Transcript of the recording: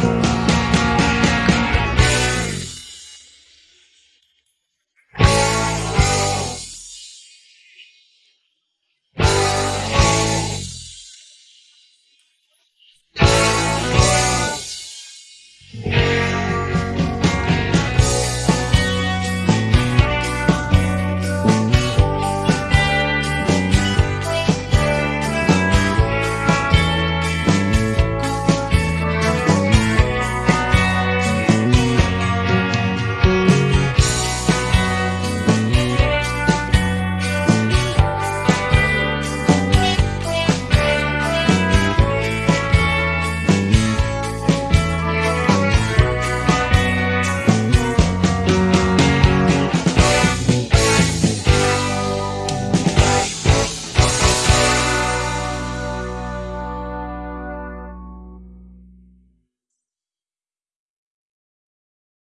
Bye.